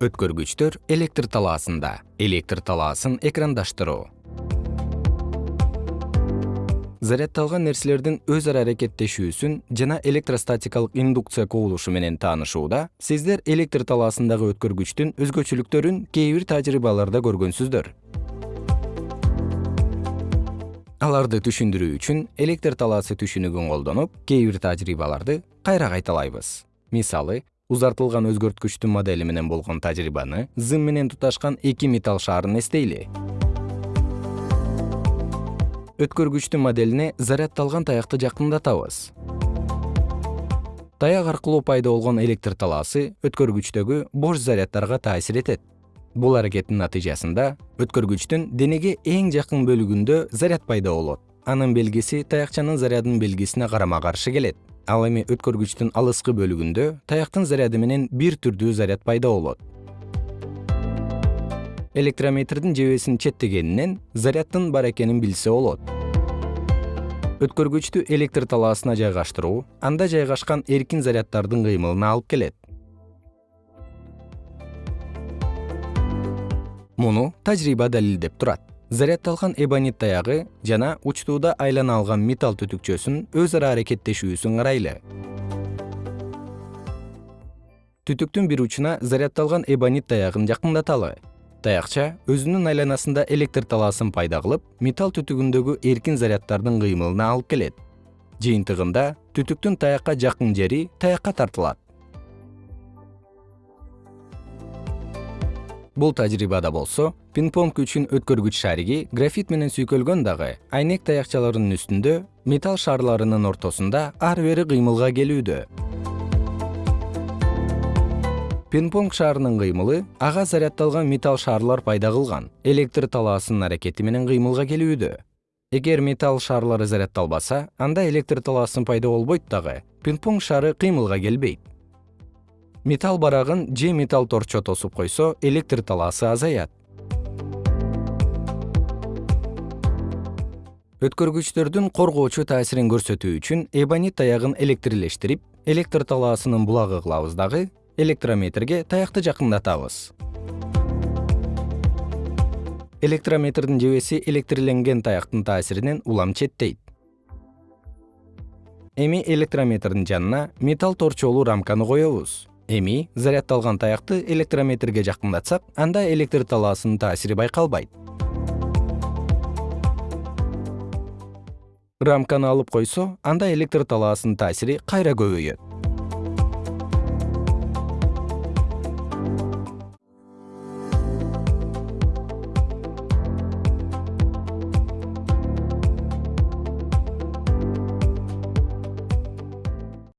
өткөргүчтөр электр талаасында. Электр талаасын экрандаштыруу заряддалган нерселердин өз ара аракеттешүүсүн жана электростатикалык индукция кубулушу менен таанышууда сиздер электр талаасындагы өткөргүчтүн өзгөчөлүктөрүн кээ бир тажрыйбаларда көргөнсүздөр. Аларды түшүндүрүү үчүн электр талаасы түшүнүгүн колдонуп кээ бир тажрыйбаларды кайра кайталайбыз. Мисалы узартылган өзгөрткүчтүн модели менен болгон тажрыйбаны зым менен туташкан эки металл шаарын эстейли. Өткөргүчтүн моделине заряддалган таякты жакындатабыз. Таяк аркылуу пайда болгон электр талаасы өткөргүчтөгү бош заряддарга таасир этет. Бул аракеттин натыйжасында өткөргүчтүн денеге эң жакын бөлүгүндө заряд пайда болот. Анын белгиси таякчанын зарядынын белгисине карама каршы келет ал эми өткөргүчтүн алыскы бөлүгүндө таяктын заряды менен бир түрдүү заряд пайда болот. Электрометрдин жебесин четтегенинен заряддын бар экенин билсе болот. Өткөргүчтү электр талаасына жайгаштыруу анда жайгашкан эркин заряддардын кыймылына алып келет. Муну тажрыйба далилдеп турат заряддалган эбонит таягы жана учтууда айлана алган металл түтүкчөсүнүн өз ара аракеттешүүсүн карайлы. Түтүктүн бир учуна заряддалган эбонит таягын жакындаталы. Таякча өзүнүн айланасында электр талаасын пайда кылып металл түтүгүндөгү эркин заряддардын кыймылына алып келет. Жыйынтыгында түтүктүн таякка жакын жери таякка тартылат бул тажрыйбада болсо пинг понг үчүн өткөргүч шариги графит менен сүйкөлгөн дагы айнек таякчаларынын үстүндө металл шарларынын ортосунда ары бери кыймылга келүүдө. Пинг понг шаарынын кыймылы ага заряддалган металл шарлар пайда кылган электр талаасынын аракети менен кыймылга келүүдө. Эгер металл шарлары заряддалбаса анда электр талаасы пайда болбойт дагы пинг понг шары кыймылга келбейт металл барагын же металл торчо тосуп койсо электр талаасы азаят. Өткөргүчтөрдүн коргоочу таасирин көрсөтүү үчүн эбонит таягын электрлештирип электр талаасынын булагы кылабыз дагы электрометрге таякты жакындатабыз. Электрометрдин жебеси электрленген таяктын таасиринен улам четтейт. Эми электрометрдин жанына металл торчолуу рамканы коебуз эми заряддалган таякты электрометрге жакындатсак анда электр талаасынын таасири байкалбайт. Рамканы алып койсо анда электр талаасынын таасири кайра көбөйөт